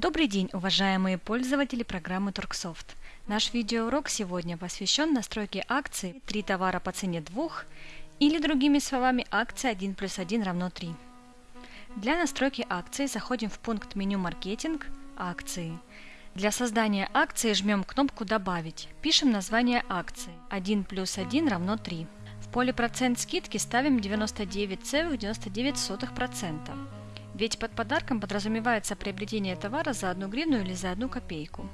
Добрый день, уважаемые пользователи программы Торксофт. Наш видеоурок сегодня посвящен настройке акции «3 товара по цене 2» или другими словами акция 1 плюс 1 равно 3. Для настройки акции заходим в пункт меню «Маркетинг», «Акции». Для создания акции жмем кнопку «Добавить». Пишем название акции 1 плюс 1 равно 3. В поле «Процент скидки» ставим 99,99%. Ведь под подарком подразумевается приобретение товара за одну гривну или за одну копейку.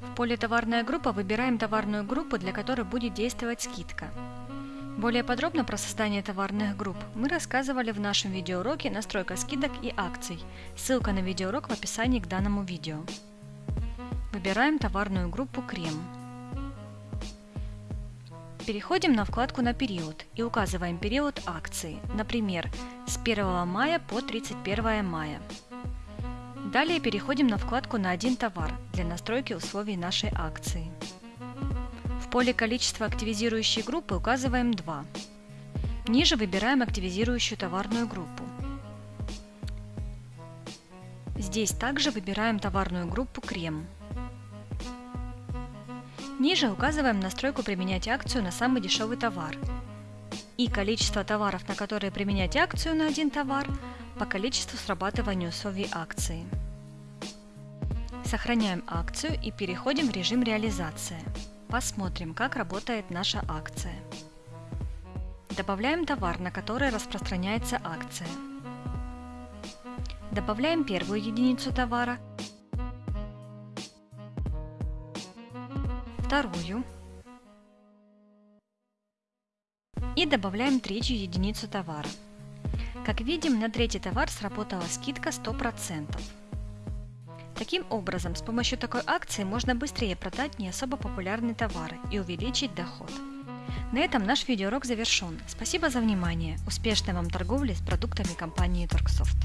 В поле «Товарная группа» выбираем товарную группу, для которой будет действовать скидка. Более подробно про создание товарных групп мы рассказывали в нашем видеоуроке «Настройка скидок и акций». Ссылка на видеоурок в описании к данному видео. Выбираем товарную группу «Крем». Переходим на вкладку «На период» и указываем период акции, например, с 1 мая по 31 мая. Далее переходим на вкладку «На один товар» для настройки условий нашей акции. В поле «Количество активизирующей группы» указываем 2. Ниже выбираем активизирующую товарную группу. Здесь также выбираем товарную группу «Крем». Ниже указываем настройку применять акцию на самый дешевый товар и количество товаров, на которые применять акцию на один товар, по количеству срабатывания условий акции. Сохраняем акцию и переходим в режим реализация. Посмотрим, как работает наша акция. Добавляем товар, на который распространяется акция. Добавляем первую единицу товара вторую и добавляем третью единицу товара. Как видим, на третий товар сработала скидка 100%. Таким образом, с помощью такой акции можно быстрее продать не особо популярные товары и увеличить доход. На этом наш видеоурок завершен. Спасибо за внимание. Успешной вам торговли с продуктами компании Торксофт.